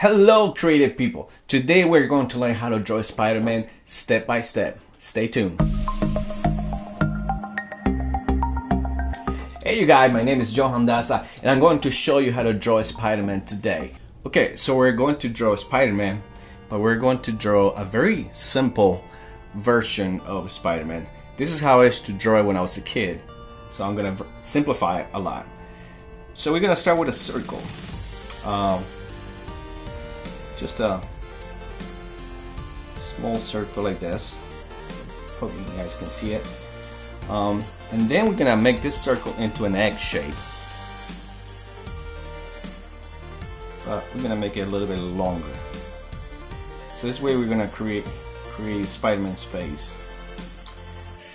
Hello creative people! Today we're going to learn how to draw Spider-Man step by step. Stay tuned. Hey you guys, my name is Johan Daza and I'm going to show you how to draw Spider-Man today. Okay, so we're going to draw Spider-Man, but we're going to draw a very simple version of Spider-Man. This is how I used to draw it when I was a kid. So I'm gonna simplify it a lot. So we're gonna start with a circle. Um, just a small circle like this. Hope you guys can see it. Um, and then we're gonna make this circle into an egg shape. But we're gonna make it a little bit longer. So this way we're gonna create create Spider-Man's face.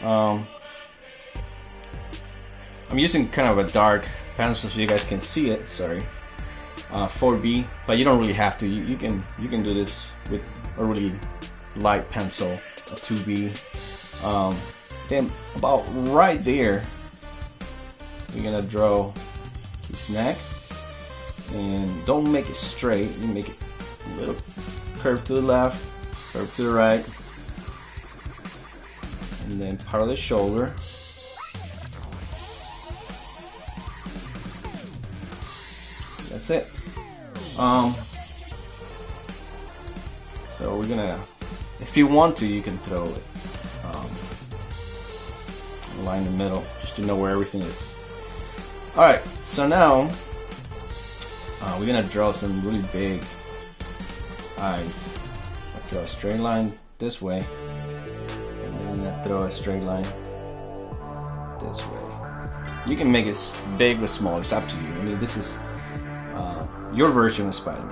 Um, I'm using kind of a dark pencil so you guys can see it. Sorry, uh, 4B, but you don't really have to. You, you can you can do this with a really light pencil, a 2B. Um, then about right there, we're gonna draw his neck, and don't make it straight. You make it a little curve to the left, curve to the right, and then part of the shoulder. That's it. Um, so we're gonna, if you want to, you can throw it um, line in the middle just to know where everything is. Alright, so now uh, we're gonna draw some really big eyes. I draw a straight line this way, and then I'm gonna throw a straight line this way. You can make it big or small, it's up to you. I mean, this is your version of Spider-Man.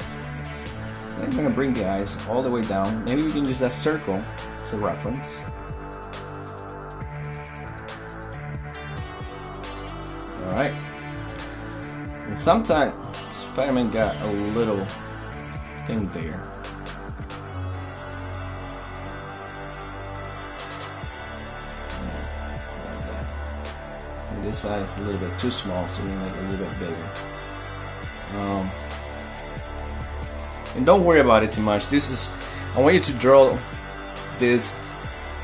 Then I'm gonna bring the eyes all the way down. Maybe we can use that circle as a reference. Alright. And sometimes Spider-Man got a little thing there. this eye is a little bit too small, so we make it a little bit bigger. Um, and don't worry about it too much. This is, I want you to draw this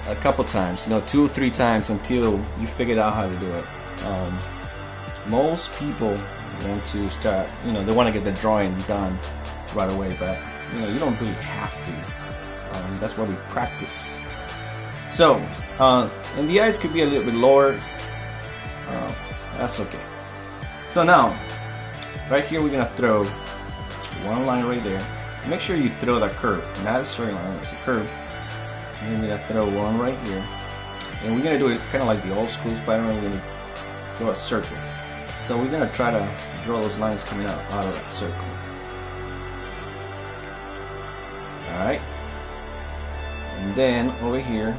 a couple times, you know, two or three times until you figure out how to do it. Um, most people want to start, you know, they want to get the drawing done right away, but you know, you don't really have to. Um, that's why we practice. So, uh, and the eyes could be a little bit lower. Uh, that's okay. So now, right here, we're gonna throw one line right there. Make sure you throw that curve, not a straight line, it's a curve. And then we're gonna throw one right here. And we're gonna do it kind of like the old school Spider-Man, we're gonna draw a circle. So we're gonna try to draw those lines coming out, out of that circle. Alright. And then over here,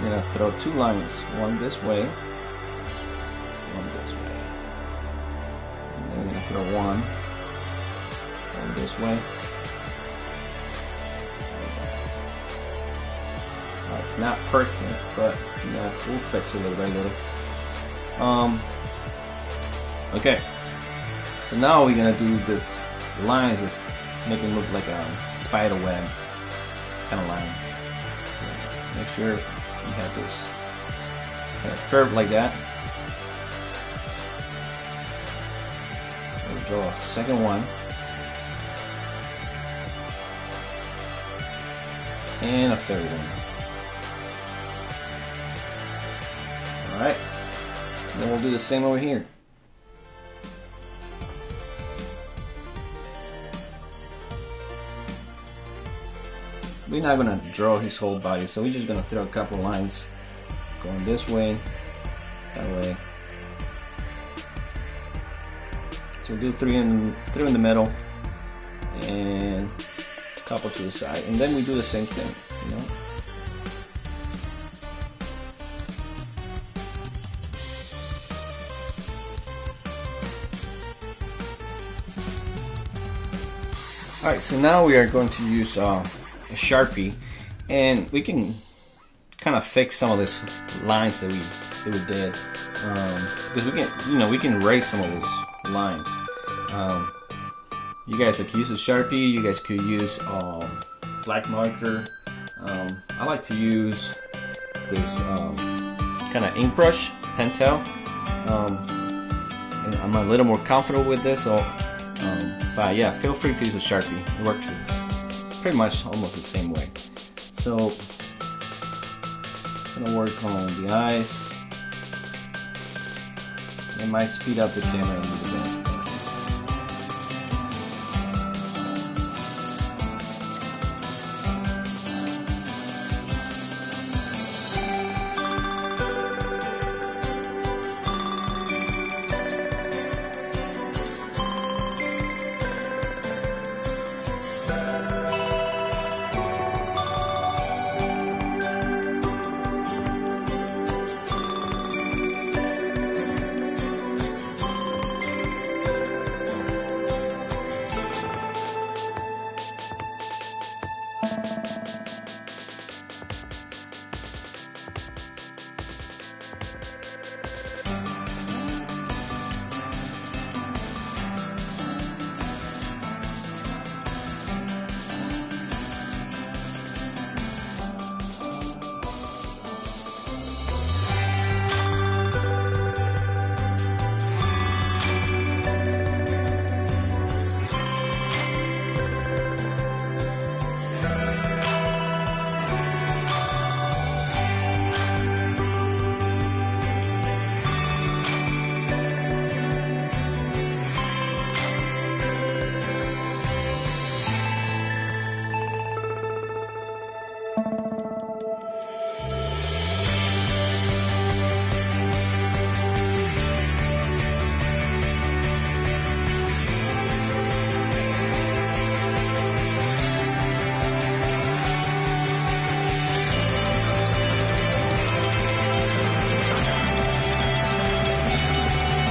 we're gonna throw two lines, one this way, one this way. And then we're gonna throw one this way. It's not perfect, but you know, we'll fix it little by little. Um, okay, so now we're gonna do this lines, just make it look like a spider web kind of line. Make sure you have this kind of curve like that. We'll draw a second one. and a third one. We'll do the same over here. We're not to draw his whole body, so we're just to throw a couple lines going this way, that way. So do three in, three in the middle, and couple to the side and then we do the same thing you know Alright, so now we are going to use uh, a Sharpie and we can kind of fix some of these lines that we, that we did um, because we can, you know, we can erase some of those lines. Um, you guys could use a Sharpie, you guys could use um, black marker. Um, I like to use this um, kind of ink brush, Pentel. And I'm a little more comfortable with this, so um, but yeah, feel free to use a Sharpie. It works pretty much almost the same way. So, gonna work on the eyes. It might speed up the camera a little bit.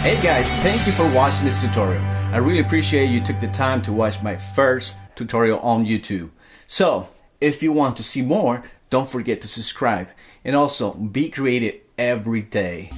Hey guys, thank you for watching this tutorial. I really appreciate you took the time to watch my first tutorial on YouTube. So, if you want to see more, don't forget to subscribe and also be creative every day.